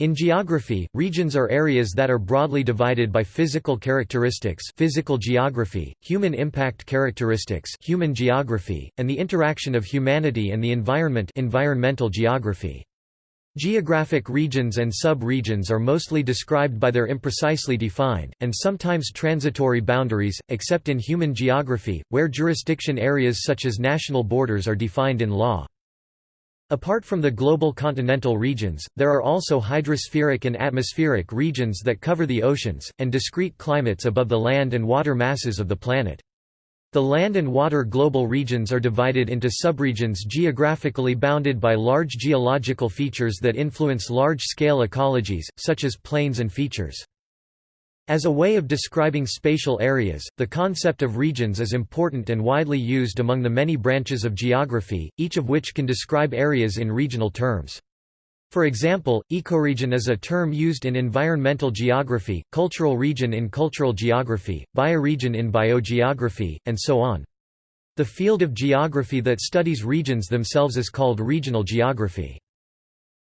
In geography, regions are areas that are broadly divided by physical characteristics physical geography, human impact characteristics human geography, and the interaction of humanity and the environment environmental geography. Geographic regions and sub-regions are mostly described by their imprecisely defined, and sometimes transitory boundaries, except in human geography, where jurisdiction areas such as national borders are defined in law. Apart from the global continental regions, there are also hydrospheric and atmospheric regions that cover the oceans, and discrete climates above the land and water masses of the planet. The land and water global regions are divided into subregions geographically bounded by large geological features that influence large-scale ecologies, such as plains and features. As a way of describing spatial areas, the concept of regions is important and widely used among the many branches of geography, each of which can describe areas in regional terms. For example, ecoregion is a term used in environmental geography, cultural region in cultural geography, bioregion in biogeography, and so on. The field of geography that studies regions themselves is called regional geography.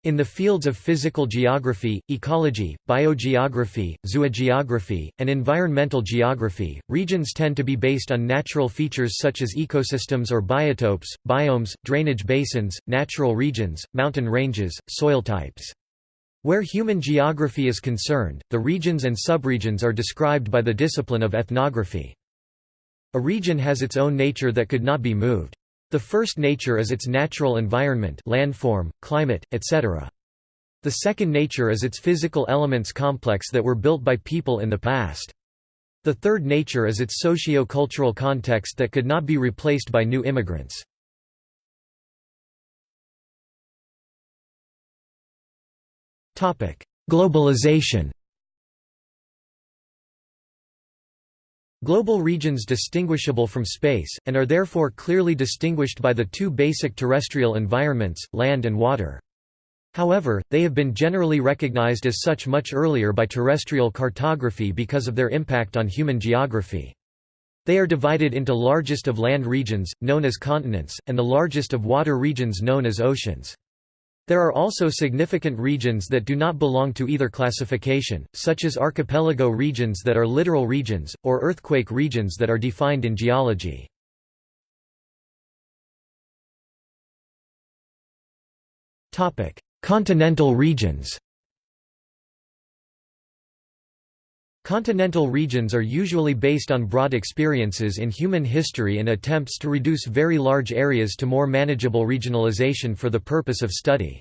In the fields of physical geography, ecology, biogeography, zoogeography, and environmental geography, regions tend to be based on natural features such as ecosystems or biotopes, biomes, drainage basins, natural regions, mountain ranges, soil types. Where human geography is concerned, the regions and subregions are described by the discipline of ethnography. A region has its own nature that could not be moved. The first nature is its natural environment landform, climate, etc. The second nature is its physical elements complex that were built by people in the past. The third nature is its socio-cultural context that could not be replaced by new immigrants. Globalization Global regions distinguishable from space, and are therefore clearly distinguished by the two basic terrestrial environments, land and water. However, they have been generally recognized as such much earlier by terrestrial cartography because of their impact on human geography. They are divided into largest of land regions, known as continents, and the largest of water regions known as oceans. There are also significant regions that do not belong to either classification, such as archipelago regions that are littoral regions, or earthquake regions that are defined in geology. Continental regions Continental regions are usually based on broad experiences in human history and attempts to reduce very large areas to more manageable regionalization for the purpose of study.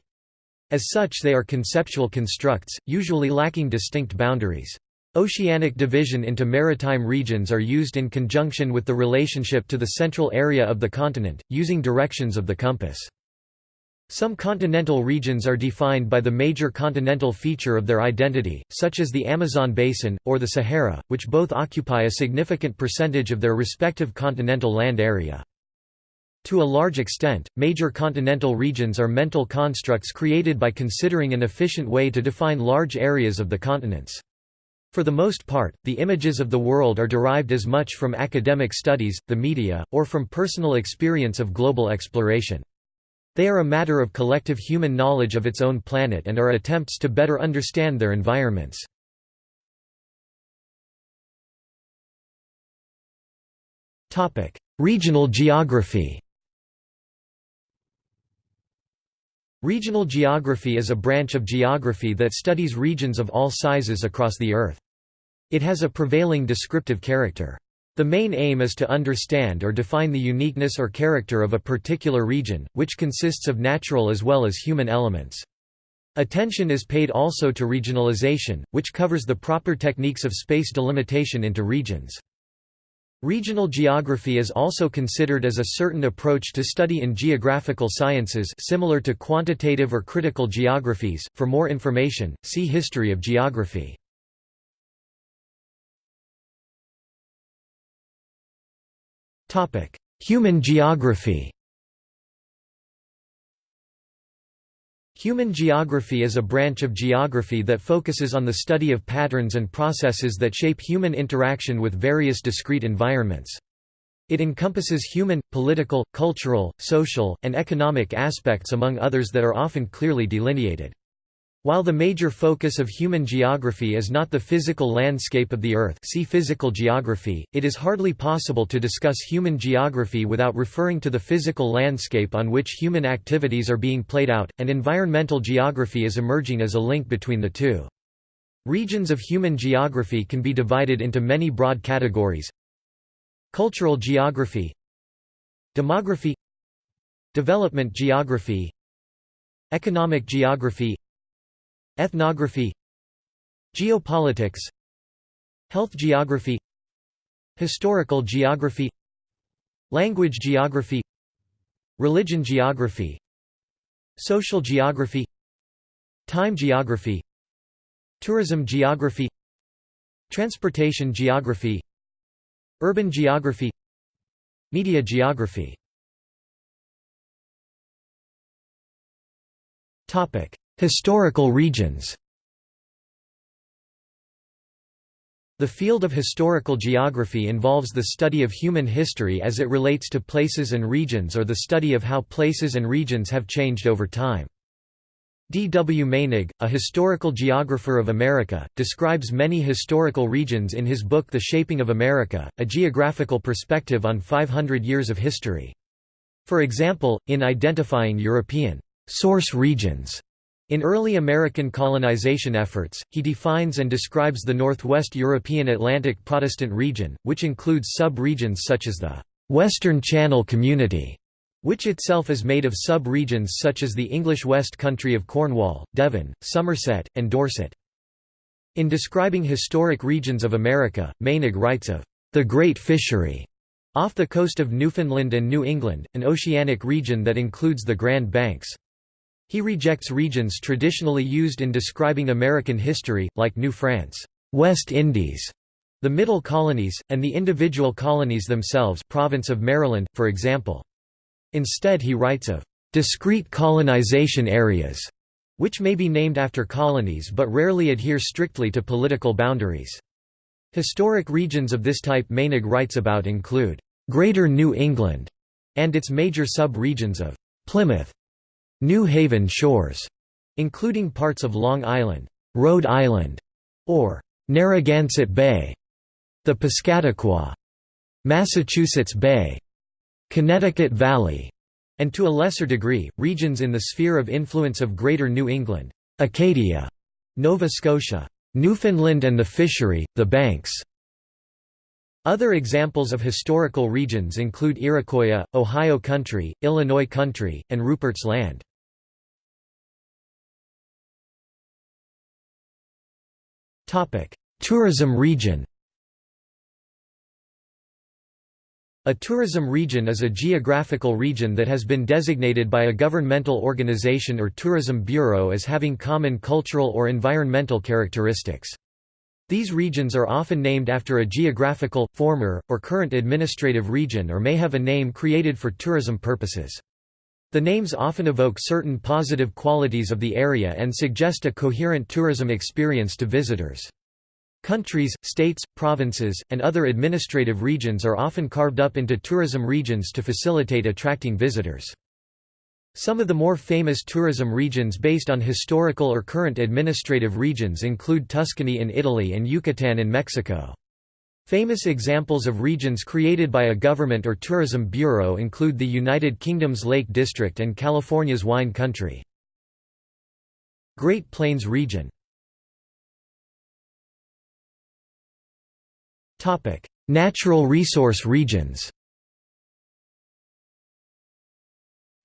As such they are conceptual constructs, usually lacking distinct boundaries. Oceanic division into maritime regions are used in conjunction with the relationship to the central area of the continent, using directions of the compass. Some continental regions are defined by the major continental feature of their identity, such as the Amazon basin, or the Sahara, which both occupy a significant percentage of their respective continental land area. To a large extent, major continental regions are mental constructs created by considering an efficient way to define large areas of the continents. For the most part, the images of the world are derived as much from academic studies, the media, or from personal experience of global exploration. They are a matter of collective human knowledge of its own planet and are attempts to better understand their environments. Regional geography Regional geography is a branch of geography that studies regions of all sizes across the Earth. It has a prevailing descriptive character. The main aim is to understand or define the uniqueness or character of a particular region, which consists of natural as well as human elements. Attention is paid also to regionalization, which covers the proper techniques of space delimitation into regions. Regional geography is also considered as a certain approach to study in geographical sciences similar to quantitative or critical geographies. For more information, see History of geography. Human geography Human geography is a branch of geography that focuses on the study of patterns and processes that shape human interaction with various discrete environments. It encompasses human, political, cultural, social, and economic aspects among others that are often clearly delineated. While the major focus of human geography is not the physical landscape of the Earth see physical geography, it is hardly possible to discuss human geography without referring to the physical landscape on which human activities are being played out, and environmental geography is emerging as a link between the two. Regions of human geography can be divided into many broad categories Cultural geography Demography Development geography Economic geography Ethnography Geopolitics Health geography Historical geography Language geography Religion geography Social geography Time geography Tourism geography Transportation geography Urban geography Media geography Historical regions The field of historical geography involves the study of human history as it relates to places and regions or the study of how places and regions have changed over time. D. W. Meinig, a historical geographer of America, describes many historical regions in his book The Shaping of America, a geographical perspective on 500 years of history. For example, in identifying European source regions in early American colonization efforts, he defines and describes the Northwest European Atlantic Protestant region, which includes sub-regions such as the Western Channel Community, which itself is made of sub-regions such as the English West Country of Cornwall, Devon, Somerset, and Dorset. In describing historic regions of America, Meinig writes of the Great Fishery off the coast of Newfoundland and New England, an oceanic region that includes the Grand Banks. He rejects regions traditionally used in describing American history, like New France, West Indies, the Middle Colonies, and the individual colonies themselves province of Maryland, for example. Instead he writes of discrete colonization areas, which may be named after colonies but rarely adhere strictly to political boundaries. Historic regions of this type Meinig writes about include Greater New England and its major sub-regions of Plymouth, New Haven shores, including parts of Long Island, Rhode Island, or Narragansett Bay, the Piscataqua, Massachusetts Bay, Connecticut Valley, and to a lesser degree, regions in the sphere of influence of Greater New England, Acadia, Nova Scotia, Newfoundland and the Fishery, the Banks. Other examples of historical regions include Iroquois, Ohio Country, Illinois Country, and Rupert's Land. Tourism region A tourism region is a geographical region that has been designated by a governmental organization or tourism bureau as having common cultural or environmental characteristics. These regions are often named after a geographical, former, or current administrative region or may have a name created for tourism purposes. The names often evoke certain positive qualities of the area and suggest a coherent tourism experience to visitors. Countries, states, provinces, and other administrative regions are often carved up into tourism regions to facilitate attracting visitors. Some of the more famous tourism regions based on historical or current administrative regions include Tuscany in Italy and Yucatan in Mexico. Famous examples of regions created by a government or tourism bureau include the United Kingdom's Lake District and California's Wine Country. Great Plains region Natural resource regions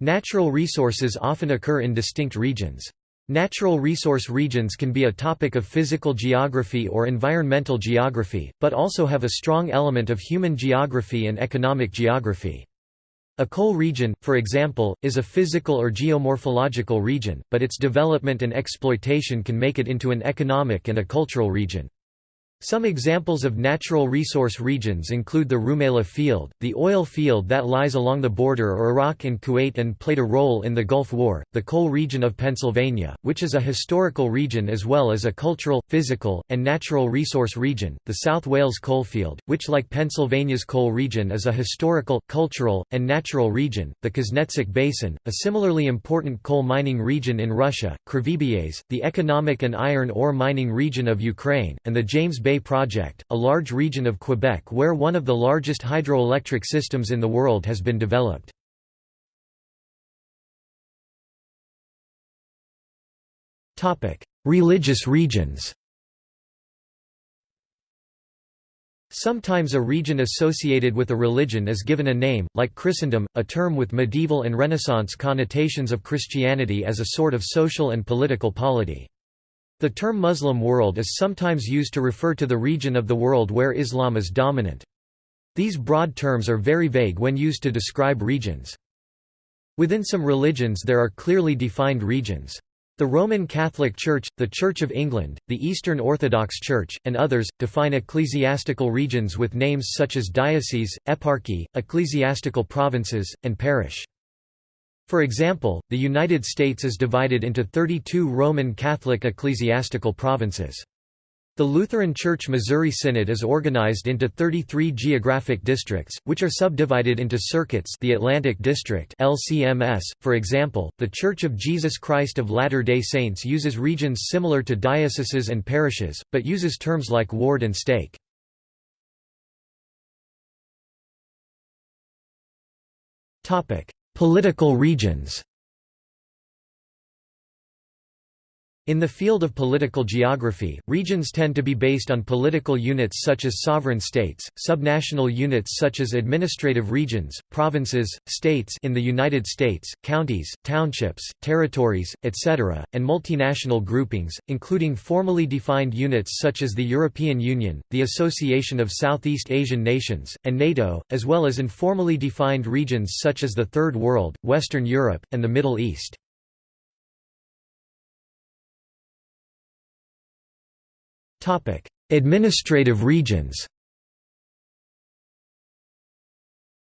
Natural resources often occur in distinct regions. Natural resource regions can be a topic of physical geography or environmental geography, but also have a strong element of human geography and economic geography. A coal region, for example, is a physical or geomorphological region, but its development and exploitation can make it into an economic and a cultural region. Some examples of natural resource regions include the Rumaila Field, the oil field that lies along the border or Iraq and Kuwait and played a role in the Gulf War, the coal region of Pennsylvania, which is a historical region as well as a cultural, physical, and natural resource region, the South Wales coalfield, which like Pennsylvania's coal region is a historical, cultural, and natural region, the Kuznetsk Basin, a similarly important coal mining region in Russia, Kryvbas, the economic and iron ore mining region of Ukraine, and the James Bay Bay Project, a large region of Quebec where one of the largest hydroelectric systems in the world has been developed. Religious regions Sometimes a region associated with a religion is given a name, like Christendom, a term with medieval and Renaissance connotations of Christianity as a sort of social and political polity. The term Muslim world is sometimes used to refer to the region of the world where Islam is dominant. These broad terms are very vague when used to describe regions. Within some religions there are clearly defined regions. The Roman Catholic Church, the Church of England, the Eastern Orthodox Church, and others, define ecclesiastical regions with names such as diocese, eparchy, ecclesiastical provinces, and parish. For example, the United States is divided into 32 Roman Catholic ecclesiastical provinces. The Lutheran Church Missouri Synod is organized into 33 geographic districts, which are subdivided into circuits the Atlantic District LCMS. .For example, The Church of Jesus Christ of Latter-day Saints uses regions similar to dioceses and parishes, but uses terms like ward and stake. Political regions In the field of political geography, regions tend to be based on political units such as sovereign states, subnational units such as administrative regions, provinces, states in the United States, counties, townships, territories, etc., and multinational groupings, including formally defined units such as the European Union, the Association of Southeast Asian Nations, and NATO, as well as informally defined regions such as the Third World, Western Europe, and the Middle East. Administrative regions.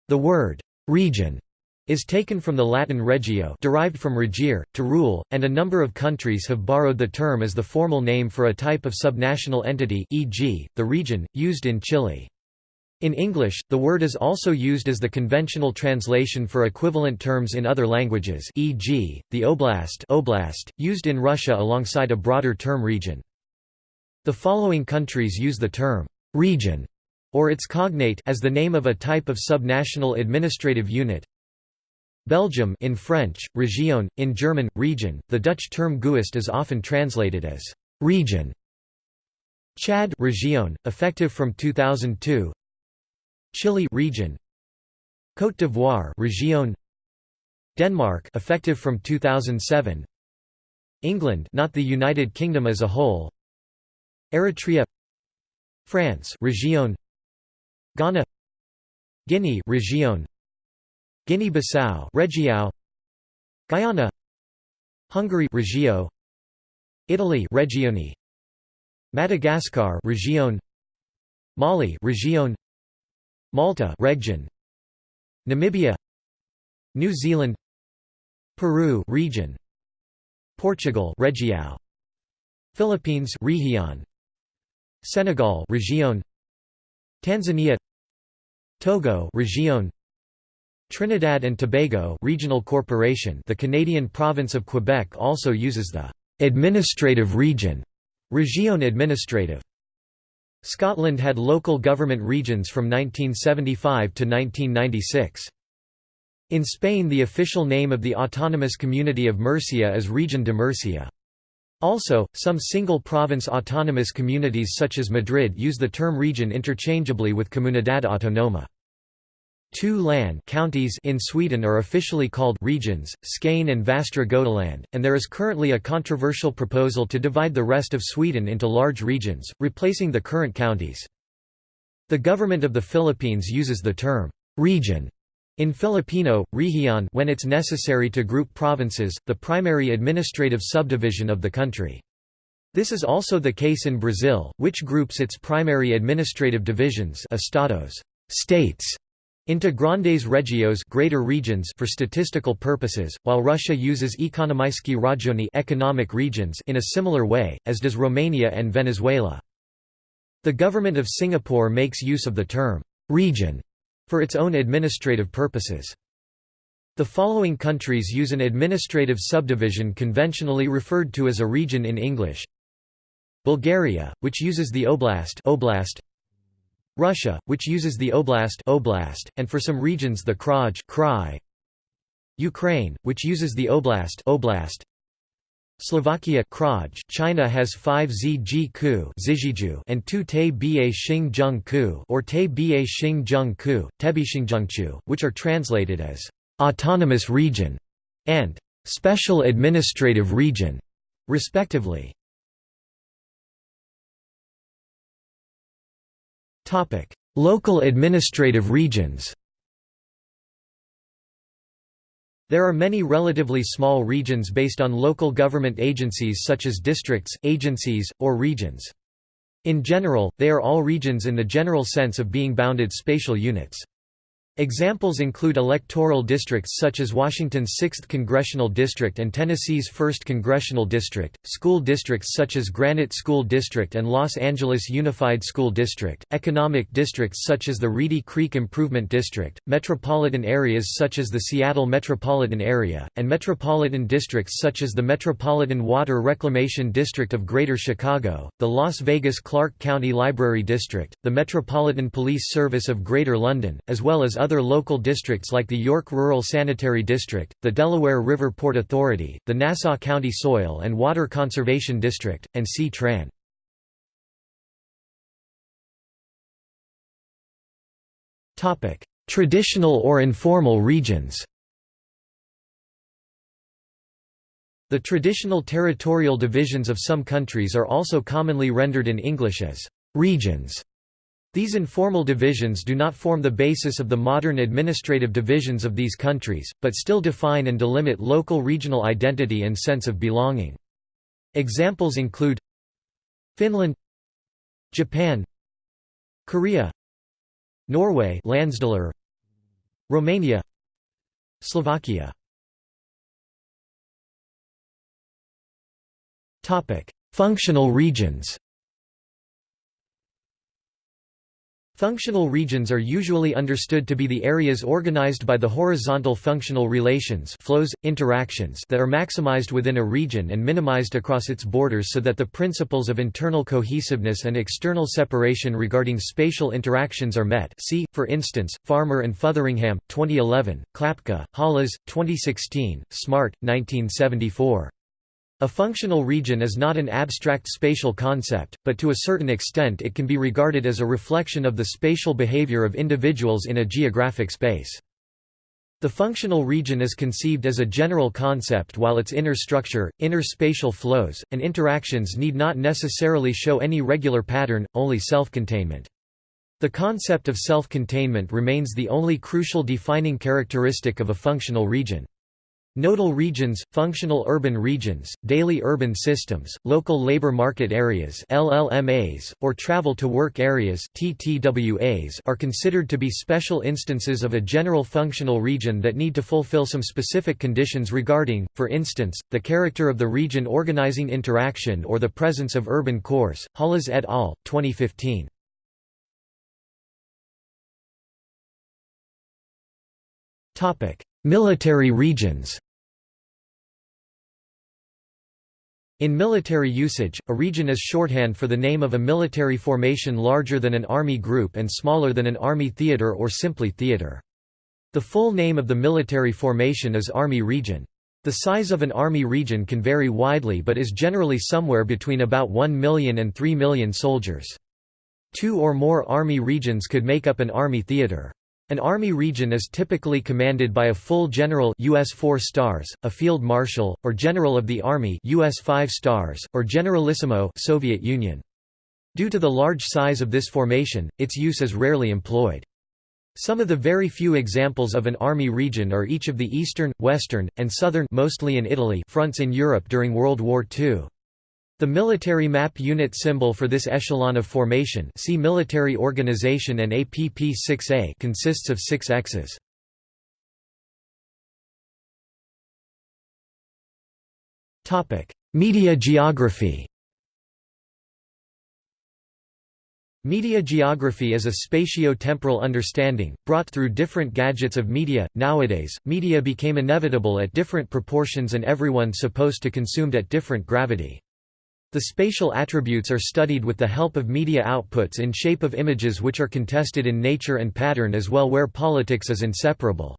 The word region is taken from the Latin regio derived from regere, to rule, and a number of countries have borrowed the term as the formal name for a type of subnational entity e.g., the region, used in Chile. In English, the word is also used as the conventional translation for equivalent terms in other languages e.g., the oblast, oblast used in Russia alongside a broader term region. The following countries use the term «region» or its cognate as the name of a type of subnational administrative unit. Belgium in French, région, in German, region, the Dutch term Gewest is often translated as «region». Chad region, effective from 2002 Chile region. Côte d'Ivoire region. Denmark effective from 2007 England not the United Kingdom as a whole Eritrea France Région Ghana Guinea Région Guinea-Bissau Região Guyana Hungary Regio Italy Regioni Madagascar Region Mali Region Malta Region Namibia New Zealand Peru region Portugal Região Philippines Región Senegal Région Tanzania. Togo Région Trinidad and Tobago Regional Corporation. The Canadian province of Quebec also uses the administrative region Région administrative. Scotland had local government regions from 1975 to 1996 In Spain the official name of the autonomous community of Murcia is Región de Murcia also, some single-province autonomous communities such as Madrid use the term region interchangeably with Comunidad Autónoma. Two land counties in Sweden are officially called regions, Skane and Västra Götaland, and there is currently a controversial proposal to divide the rest of Sweden into large regions, replacing the current counties. The government of the Philippines uses the term region in Filipino, región when it's necessary to group provinces, the primary administrative subdivision of the country. This is also the case in Brazil, which groups its primary administrative divisions estados states into grandes regiões greater regions for statistical purposes, while Russia uses ekonomijski rajony economic regions in a similar way, as does Romania and Venezuela. The government of Singapore makes use of the term «region» for its own administrative purposes. The following countries use an administrative subdivision conventionally referred to as a region in English Bulgaria, which uses the oblast, oblast Russia, which uses the oblast, oblast and for some regions the kraj krai. Ukraine, which uses the oblast, oblast Slovakia China has 5 zg ku and 2 te ba xing ku or te ba xing ku, tebixingjungchu, which are translated as autonomous region and special administrative region, respectively. Local administrative regions There are many relatively small regions based on local government agencies such as districts, agencies, or regions. In general, they are all regions in the general sense of being bounded spatial units. Examples include electoral districts such as Washington's 6th Congressional District and Tennessee's 1st Congressional District, school districts such as Granite School District and Los Angeles Unified School District, economic districts such as the Reedy Creek Improvement District, metropolitan areas such as the Seattle Metropolitan Area, and metropolitan districts such as the Metropolitan Water Reclamation District of Greater Chicago, the Las Vegas Clark County Library District, the Metropolitan Police Service of Greater London, as well as other local districts like the York Rural Sanitary District, the Delaware River Port Authority, the Nassau County Soil and Water Conservation District, and C-Tran. Traditional or informal regions The traditional territorial divisions of some countries are also commonly rendered in English as regions. These informal divisions do not form the basis of the modern administrative divisions of these countries, but still define and delimit local regional identity and sense of belonging. Examples include Finland Japan Korea Norway Romania Slovakia Functional regions Functional regions are usually understood to be the areas organized by the horizontal functional relations flows, interactions that are maximized within a region and minimized across its borders so that the principles of internal cohesiveness and external separation regarding spatial interactions are met see, for instance, Farmer and Fotheringham, 2011, Klapka, Halás, 2016, Smart, 1974. A functional region is not an abstract spatial concept, but to a certain extent it can be regarded as a reflection of the spatial behavior of individuals in a geographic space. The functional region is conceived as a general concept while its inner structure, inner spatial flows, and interactions need not necessarily show any regular pattern, only self-containment. The concept of self-containment remains the only crucial defining characteristic of a functional region. Nodal regions, functional urban regions, daily urban systems, local labor market areas LLMAs, or travel-to-work areas TTWAs are considered to be special instances of a general functional region that need to fulfill some specific conditions regarding, for instance, the character of the region organizing interaction or the presence of urban cores. Halás et al., 2015. Military regions In military usage, a region is shorthand for the name of a military formation larger than an army group and smaller than an army theater or simply theater. The full name of the military formation is Army Region. The size of an army region can vary widely but is generally somewhere between about 1 million and 3 million soldiers. Two or more army regions could make up an army theater. An army region is typically commanded by a full general US 4 stars, a field marshal, or general of the army US 5 stars, or generalissimo Soviet Union. Due to the large size of this formation, its use is rarely employed. Some of the very few examples of an army region are each of the eastern, western, and southern mostly in Italy fronts in Europe during World War II. The military map unit symbol for this echelon of formation see military organization and APP-6A consists of six X's. Media geography Media geography is a spatio-temporal understanding, brought through different gadgets of media. Nowadays, media became inevitable at different proportions and everyone supposed to consumed at different gravity. The spatial attributes are studied with the help of media outputs in shape of images which are contested in nature and pattern as well where politics is inseparable.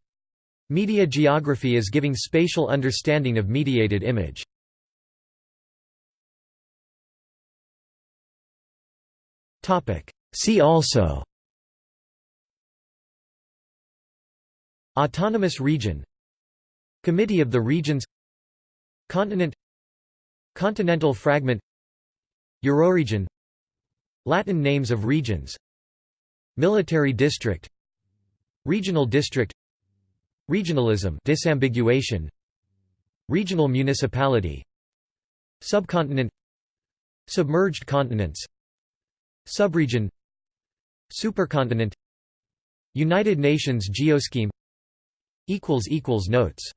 Media geography is giving spatial understanding of mediated image. See also Autonomous region Committee of the Regions Continent Continental fragment Euroregion Latin names of regions Military district Regional district Regionalism disambiguation Regional municipality Subcontinent Submerged continents Subregion Supercontinent United Nations Geoscheme Notes